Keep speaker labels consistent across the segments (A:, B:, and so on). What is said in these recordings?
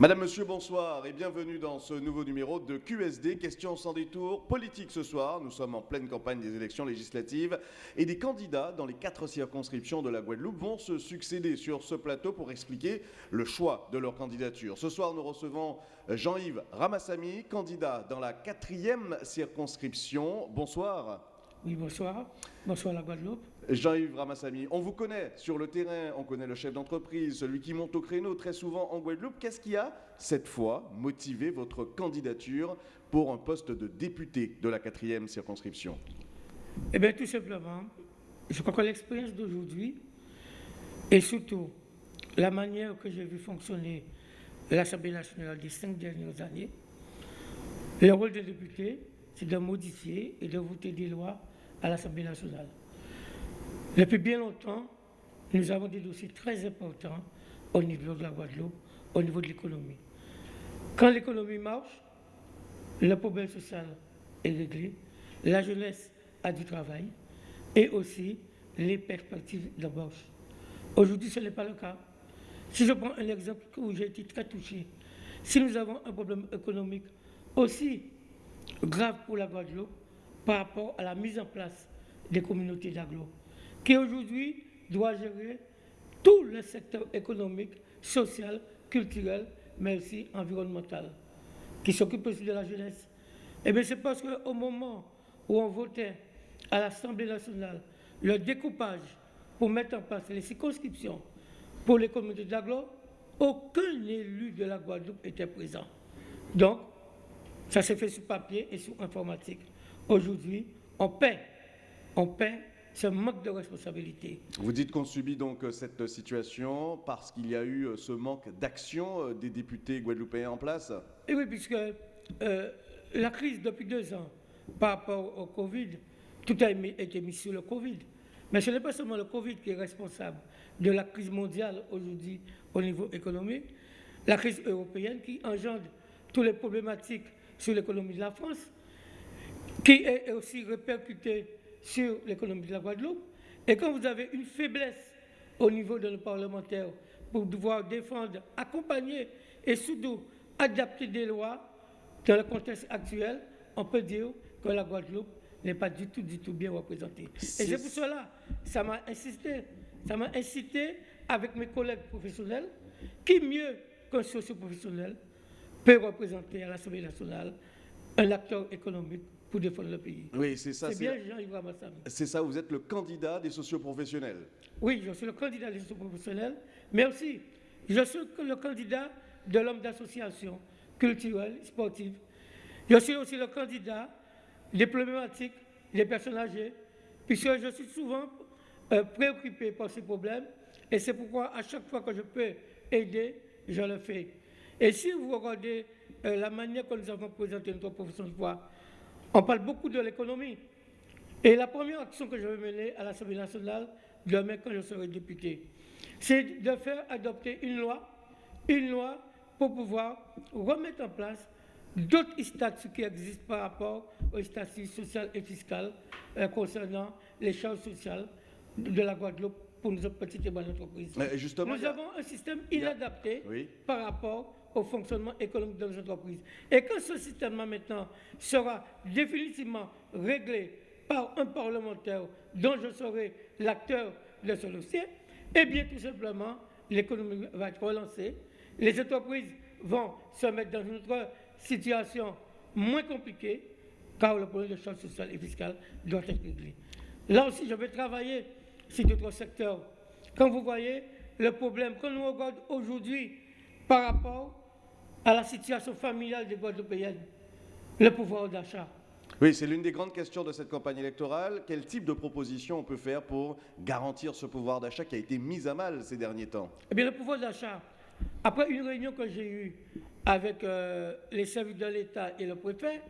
A: Madame, Monsieur, bonsoir et bienvenue dans ce nouveau numéro de QSD, question sans détour, politique ce soir. Nous sommes en pleine campagne des élections législatives et des candidats dans les quatre circonscriptions de la Guadeloupe vont se succéder sur ce plateau pour expliquer le choix de leur candidature. Ce soir, nous recevons Jean-Yves Ramassami, candidat dans la quatrième circonscription. Bonsoir.
B: Oui, bonsoir. Bonsoir la Guadeloupe.
A: Jean-Yves Ramassami, on vous connaît sur le terrain, on connaît le chef d'entreprise, celui qui monte au créneau très souvent en Guadeloupe. Qu'est-ce qui a, cette fois, motivé votre candidature pour un poste de député de la quatrième circonscription?
B: Eh bien, tout simplement, je crois que l'expérience d'aujourd'hui et surtout la manière que j'ai vu fonctionner l'Assemblée nationale des cinq dernières années, le rôle des députés, c'est de modifier et de voter des lois à l'Assemblée nationale. Depuis bien longtemps, nous avons des dossiers très importants au niveau de la Guadeloupe, au niveau de l'économie. Quand l'économie marche, le problème social est réglé, la jeunesse a du travail et aussi les perspectives d'embauche. Aujourd'hui, ce n'est pas le cas. Si je prends un exemple où j'ai été très touché, si nous avons un problème économique aussi grave pour la Guadeloupe par rapport à la mise en place des communautés d'agglo, qui aujourd'hui doit gérer tout le secteur économique, social, culturel, mais aussi environnemental, qui s'occupe aussi de la jeunesse. Eh bien, c'est parce qu'au moment où on votait à l'Assemblée nationale le découpage pour mettre en place les circonscriptions pour les communautés d'agglo, aucun élu de la Guadeloupe était présent. Donc, ça s'est fait sur papier et sur informatique. Aujourd'hui, on paie, on paie ce manque de responsabilité.
A: Vous dites qu'on subit donc euh, cette situation parce qu'il y a eu euh, ce manque d'action euh, des députés guadeloupéens en place?
B: Et oui, puisque la crise depuis deux ans par rapport au Covid, tout a été mis sur le Covid. Mais ce n'est pas seulement le Covid qui est responsable de la crise mondiale aujourd'hui au niveau économique, la crise européenne qui engendre toutes les problématiques sur l'économie de la France, qui est aussi répercutée sur l'économie de la Guadeloupe. Et quand vous avez une faiblesse au niveau de nos parlementaires pour devoir défendre, accompagner et surtout adapter des lois dans le contexte actuel, on peut dire que la Guadeloupe n'est pas du tout, du tout bien représentée. Et c'est pour cela, ça m'a insisté, ça m'a incité avec mes collègues professionnels, qui mieux qu'un socio-professionnel peut représenter à l'Assemblée nationale un acteur économique pour défendre le pays.
A: Oui, c'est ça.
B: C'est bien Jean-Yves Ramassami.
A: C'est ça, vous êtes le candidat des socioprofessionnels.
B: Oui, je suis le candidat des socioprofessionnels, mais aussi, je suis le candidat de l'homme d'association culturelle, sportive. Je suis aussi le candidat des problématiques des personnes âgées, puisque je suis souvent euh, préoccupé par ces problèmes, et c'est pourquoi à chaque fois que je peux aider, je le fais. Et si vous regardez euh, la manière que nous avons présenté notre profession de foi, on parle beaucoup de l'économie. Et la première action que je vais mener à l'Assemblée nationale, demain quand je serai député, c'est de faire adopter une loi, une loi pour pouvoir remettre en place d'autres statuts qui existent par rapport aux statuts social et fiscal euh, concernant les charges sociales de la Guadeloupe pour nos petites et bonnes entreprises. Nous avons un système inadapté par rapport au fonctionnement économique de nos entreprises. Et quand ce système maintenant sera définitivement réglé par un parlementaire dont je serai l'acteur de ce dossier, eh bien tout simplement, l'économie va être relancée, les entreprises vont se mettre dans une autre situation moins compliquée, car le problème de charge sociale et fiscale doit être réglé. Là aussi, je vais travailler sur d'autres secteurs. Quand vous voyez le problème, quand nous regardons aujourd'hui par rapport à la situation familiale des Guadeloupéennes, le pouvoir d'achat.
A: Oui, c'est l'une des grandes questions de cette campagne électorale. Quel type de proposition on peut faire pour garantir ce pouvoir d'achat qui a été mis à mal ces derniers temps?
B: Eh bien, le pouvoir d'achat, après une réunion que j'ai eue avec euh, les services de l'État et le préfet,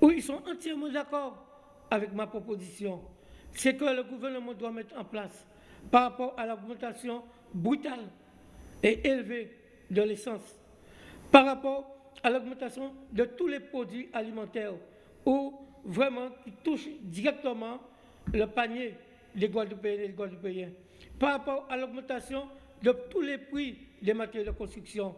B: où ils sont entièrement d'accord avec ma proposition, c'est que le gouvernement doit mettre en place par rapport à l'augmentation brutale et élevée de l'essence, par rapport à l'augmentation de tous les produits alimentaires, ou vraiment qui touchent directement le panier des Guadeloupéens et des Guadeloupéens, par rapport à l'augmentation de tous les prix des matériaux de construction,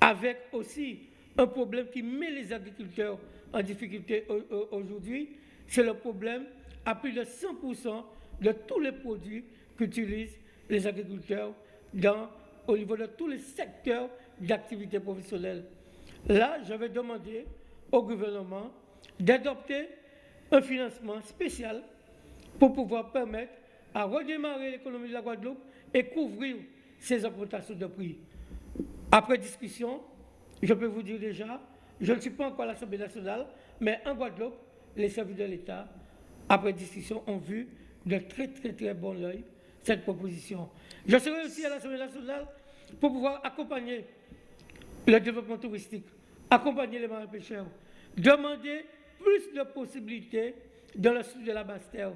B: avec aussi un problème qui met les agriculteurs en difficulté aujourd'hui, c'est le problème à plus de 100% de tous les produits qu'utilisent les agriculteurs dans, au niveau de tous les secteurs d'activité professionnelle. Là, je vais demander au gouvernement d'adopter un financement spécial pour pouvoir permettre à redémarrer l'économie de la Guadeloupe et couvrir ces augmentations de prix. Après discussion, je peux vous dire déjà, je ne suis pas encore à l'Assemblée nationale, mais en Guadeloupe, les services de l'État, après discussion, ont vu de très très très bon oeil cette proposition. Je serai aussi à l'Assemblée nationale pour pouvoir accompagner le développement touristique, accompagner les marins pêcheurs, demander plus de possibilités dans le sud de la Basse-Terre.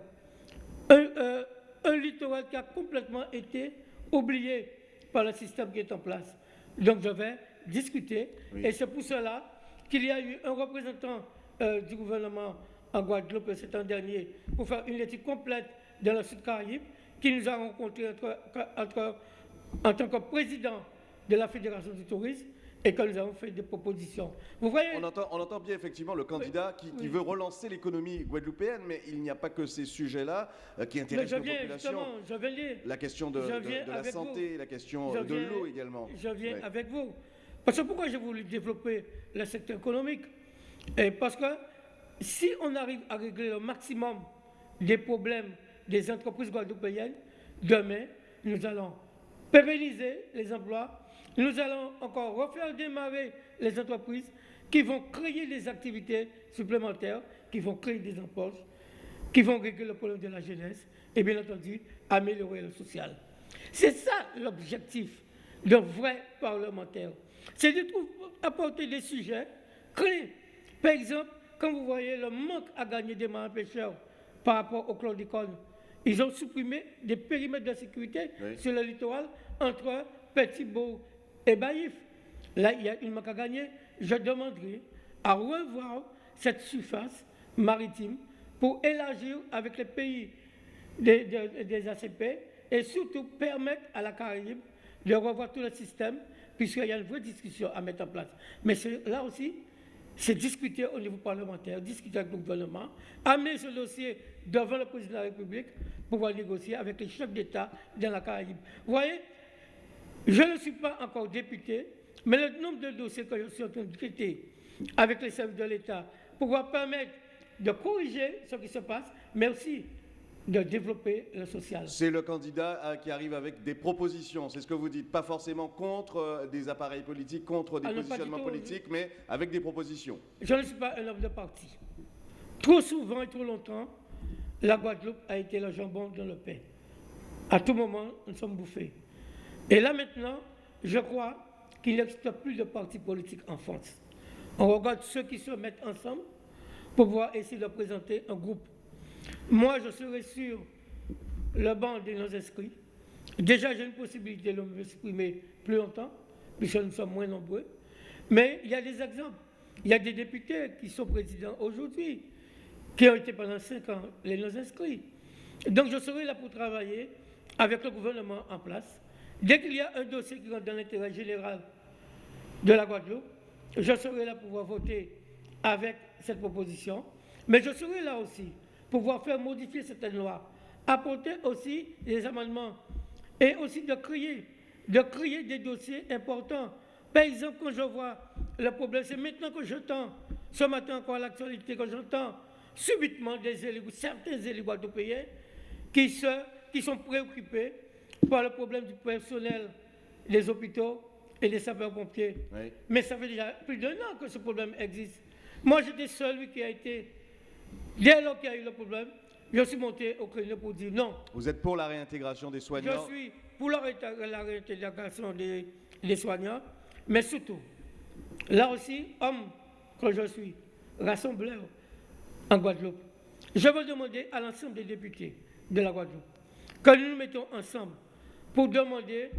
B: Un, euh, un, littoral qui a complètement été oublié par le système qui est en place. Donc je vais discuter et c'est pour cela qu'il y a eu un représentant euh, du gouvernement en Guadeloupe cet an dernier pour faire une étude complète dans le Sud Caraïbe qui nous a rencontrés en tant que président de la Fédération du tourisme et que nous avons fait des propositions.
A: Vous voyez? On entend, on entend bien effectivement le candidat qui, veut relancer l'économie guadeloupéenne, mais il n'y a pas que ces sujets-là euh, qui intéressent.
B: Je viens,
A: la question de, la santé, la question de l'eau également.
B: Je viens avec vous. Parce que pourquoi j'ai voulu développer le secteur économique? Et Parce que si on arrive à régler le maximum des problèmes des entreprises guadeloupéennes, demain, nous allons pérenniser les emplois, nous allons encore refaire démarrer les entreprises qui vont créer des activités supplémentaires, qui vont créer des emplois, qui vont régler le problème de la jeunesse et bien entendu améliorer le social. C'est ça l'objectif d'un vrai parlementaire. C'est de apporter des sujets clés. Par exemple, quand vous voyez le manque à gagner des marins pêcheurs par rapport au chlordicone, ils ont supprimé des périmètres de sécurité sur le littoral entre Petit-Beau et Baïf. Là, il y a une manque à gagner. Je demanderai à revoir cette surface maritime pour élargir avec les pays des, des ACP et surtout permettre à la Caraïbe de revoir tout le système puisqu'il y a une vraie discussion à mettre en place. Mais là aussi, c'est discuter au niveau parlementaire, discuter avec le gouvernement, amener ce dossier devant le président de la République pour pouvoir négocier avec les chefs d'État dans la Caraïbe. Vous voyez, je ne suis pas encore député, mais le nombre de dossiers que je suis en train de traiter avec les services de l'État pour pouvoir permettre de corriger ce qui se passe, mais aussi de développer le social.
A: C'est le candidat euh, qui arrive avec des propositions, c'est ce que vous dites, pas forcément contre euh, des appareils politiques, contre des ah positionnements politiques, mais avec des propositions.
B: Je ne suis pas un homme de parti. Trop souvent et trop longtemps, la Guadeloupe a été le jambon dans le pain. À tout moment, nous sommes bouffés. Et là maintenant, je crois qu'il n'existe plus de partis politiques en France. On regarde ceux qui se mettent ensemble pour pouvoir essayer de présenter un groupe moi, je serai sur le banc des non-inscrits. Déjà, j'ai une possibilité de m'exprimer plus longtemps, puisque nous sommes moins nombreux. Mais il y a des exemples. Il y a des députés qui sont présidents aujourd'hui, qui ont été pendant cinq ans les non-inscrits. Donc, je serai là pour travailler avec le gouvernement en place. Dès qu'il y a un dossier qui rentre dans l'intérêt général de la Guadeloupe, je serai là pour pouvoir voter avec cette proposition. Mais je serai là aussi pouvoir faire modifier certaines lois, apporter aussi des amendements et aussi de créer, de créer des dossiers importants. Par exemple, quand je vois le problème, c'est maintenant que j'entends, ce matin encore à l'actualité, quand j'entends subitement des élus, certains élus guadeloupéens qui, se, qui sont préoccupés par le problème du personnel des hôpitaux et des sapeurs-pompiers. Mais ça fait déjà plus d'un an que ce problème existe. Moi, j'étais celui qui a été Dès lors qu'il y a eu le problème, je suis monté au créneau pour dire non.
A: Vous êtes pour la réintégration des soignants
B: Je suis pour la, réintégration des, soignants, mais surtout, là aussi, homme que je suis, rassembleur en Guadeloupe, je veux demander à l'ensemble des députés de la Guadeloupe que nous nous mettons ensemble pour demander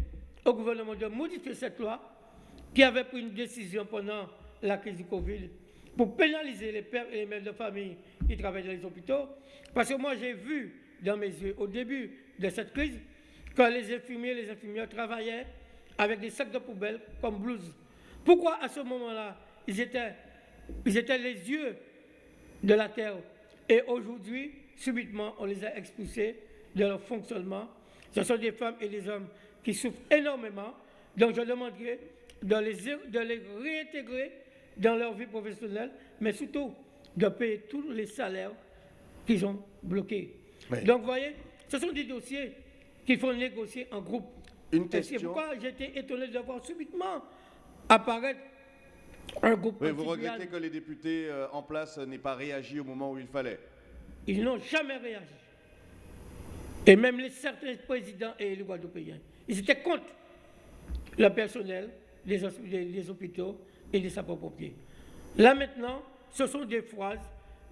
B: au gouvernement de modifier cette loi qui avait pris une décision pendant la crise du Covid pour pénaliser les pères et les mères de famille qui travaillent dans les hôpitaux. Parce que moi, j'ai vu dans mes yeux, au début de cette crise, que les infirmiers et les infirmières travaillaient avec des sacs de poubelle comme blouse Pourquoi à ce moment-là, ils étaient, ils étaient les yeux de la terre? Et aujourd'hui, subitement, on les a expulsés de leur fonctionnement. Ce sont des femmes et des hommes qui souffrent énormément. Donc je demanderai de les, de les réintégrer dans leur vie professionnelle, mais surtout de payer tous les salaires qu'ils ont bloqués. Donc, vous voyez, ce sont des dossiers qu'il faut négocier en groupe.
A: Une question.
B: C'est pourquoi j'étais étonné de voir subitement apparaître un groupe.
A: vous regrettez que les députés euh, en place n'aient pas réagi au moment où il fallait
B: Ils n'ont jamais réagi. Et même les certains présidents et les Guadeloupéens, ils étaient contre le personnel des, hôpitaux et des sapeurs-pompiers. Là maintenant, ce sont des phrases,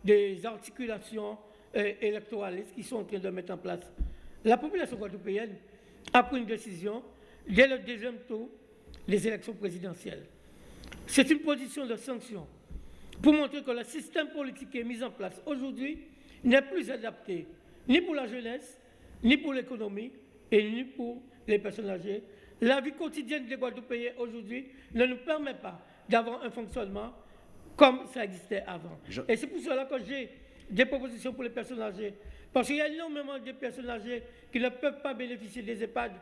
B: des articulations euh, électoralistes qui sont en train de mettre en place. La population guadeloupéenne a pris une décision dès le deuxième tour des élections présidentielles. C'est une position de sanction pour montrer que le système politique qui est mis en place aujourd'hui n'est plus adapté ni pour la jeunesse, ni pour l'économie et ni pour les personnes âgées. La vie quotidienne des Guadeloupéens aujourd'hui ne nous permet pas d'avoir un fonctionnement comme ça existait avant. Et c'est pour cela que j'ai des propositions pour les personnes âgées. Parce qu'il y a énormément de personnes âgées qui ne peuvent pas bénéficier des EHPAD.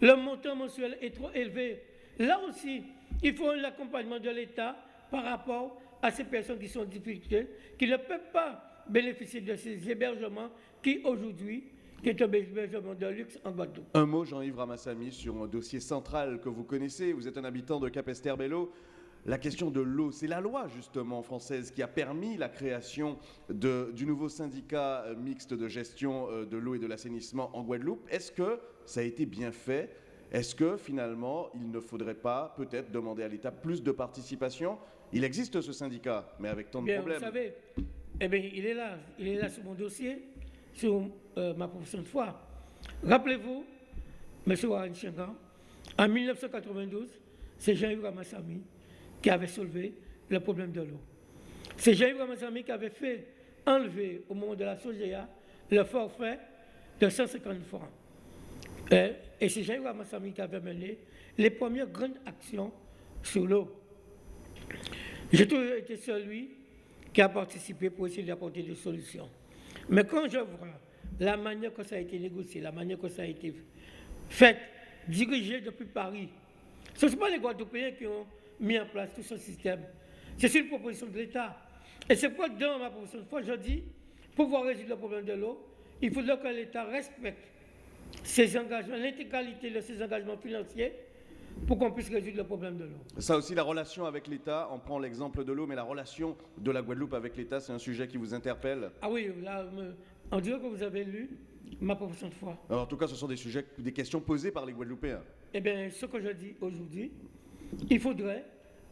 B: Le montant mensuel est trop élevé. Là aussi, il faut un accompagnement de l'État par rapport à ces personnes qui sont en difficulté, qui ne peuvent pas bénéficier de ces hébergements qui aujourd'hui qui est un hébergement de luxe en Guadeloupe.
A: Un mot, Jean-Yves Ramassami, sur un dossier central que vous connaissez. Vous êtes un habitant de Cap-Esterbello. La question de l'eau, c'est la loi justement française qui a permis la création du nouveau syndicat euh, mixte de gestion euh, de l'eau et de l'assainissement en Guadeloupe. Est-ce que ça a été bien fait? Est-ce que finalement il ne faudrait pas peut-être demander à l'État plus de participation? Il existe ce syndicat, mais avec tant de
B: bien,
A: problèmes.
B: Vous savez, eh bien, il est là, il est là sur mon dossier, sur euh, ma profession de foi. Rappelez-vous, M. Warren Chengan, en 1992, c'est Jean-Yves Ramassami qui avait soulevé le problème de l'eau. C'est Jean-Yves qui avait fait enlever au moment de la SOGEA le forfait de 150 francs. Et, et c'est Jean-Yves qui avait mené les premières grandes actions sur l'eau. J'ai toujours été celui qui a participé pour essayer d'apporter des solutions. Mais quand je vois la manière que ça a été négocié, la manière que ça a été fait, dirigé depuis Paris, ce ne sont pas les Guadeloupéens qui ont mis en place tout ce système. C'est une proposition de l'État. Et c'est pourquoi dans ma proposition de foi, je dis, pour pouvoir résoudre le problème de l'eau, il faudrait que l'État respecte ses engagements, l'intégralité de ses engagements financiers pour qu'on puisse résoudre le problème de l'eau.
A: Ça aussi, la relation avec l'État, on prend l'exemple de l'eau, mais la relation de la Guadeloupe avec l'État, c'est un sujet qui vous interpelle?
B: Ah oui, là, on dirait que vous avez lu ma proposition de foi.
A: Alors, en tout cas, ce sont des sujets, des questions posées par les Guadeloupéens.
B: Eh bien, ce que je dis aujourd'hui, il faudrait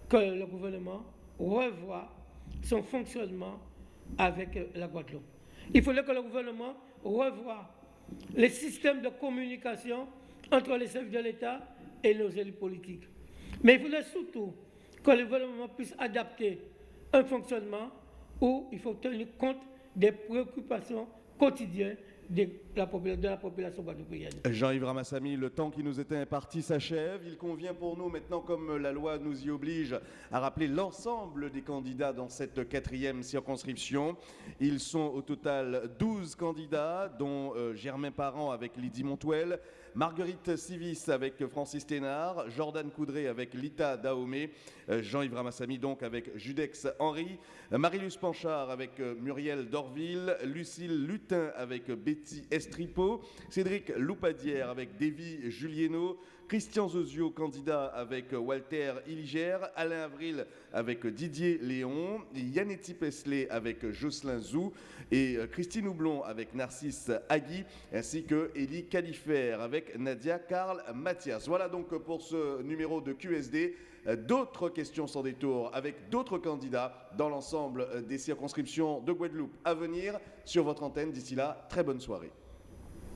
B: que le gouvernement revoie son fonctionnement avec la Guadeloupe. Il faudrait que le gouvernement revoie les systèmes de communication entre les services de l'État et nos élus politiques. Mais il faudrait surtout que le gouvernement puisse adapter un fonctionnement où il faut tenir compte des préoccupations quotidiennes de la, population.
A: Jean-Yves Ramassami, le temps qui nous était imparti s'achève. Il convient pour nous maintenant, comme la loi nous y oblige, à rappeler l'ensemble des candidats dans cette quatrième circonscription. Ils sont au total 12 candidats, dont euh, Germain Parent avec Lydie Montuel, Marguerite Civis avec Francis Thénard, Jordan Coudray avec Lita Dahomey, euh, Jean-Yves Ramassami donc avec Judex Henry, Marilus Panchard avec euh, Muriel Dorville, Lucille Lutin avec Betty Estripo, Cédric Loupadière avec Davy Julieno, Christian Zozio, candidat avec Walter Illiger, Alain Avril avec Didier Léon, Yannetti Pesley avec Jocelyn Zou et Christine Houblon avec Narcisse Agui, ainsi que Élie Califère avec Nadia Karl Mathias. Voilà donc pour ce numéro de QSD. D'autres questions sans détour avec d'autres candidats dans l'ensemble des circonscriptions de Guadeloupe à venir sur votre antenne. D'ici là, très bonne soirée.